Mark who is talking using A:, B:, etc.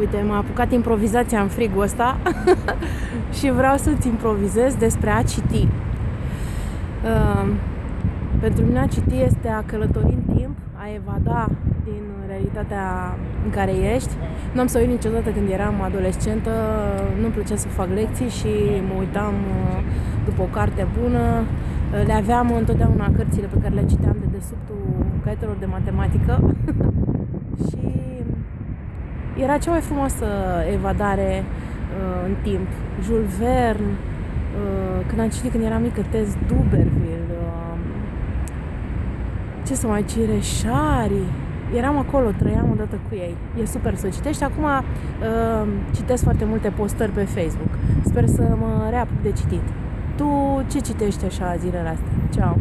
A: Uite, m-a apucat improvizația în frigul ăsta și vreau să-ți improvizez despre a citi. Uh, pentru mine a citi este a călători în timp, a evada din realitatea în care ești. Nu am să uit niciodată când eram adolescentă, nu-mi plăcea să fac lecții și mă uitam uh, după o carte bună. Uh, le aveam întotdeauna cărțile pe care le citeam de desubtul caietelor de matematică și era cea mai frumoasă evadare uh, în timp. Jules Verne, uh, când am citit când eram mică, Tess Duberville, uh, ce să mai cire, Shari. Eram acolo, trăiam odată cu ei. E super să citești. Acum uh, citesc foarte multe postări pe Facebook. Sper să mă reapuc de citit. Tu ce citești așa zilele astea? Ciao!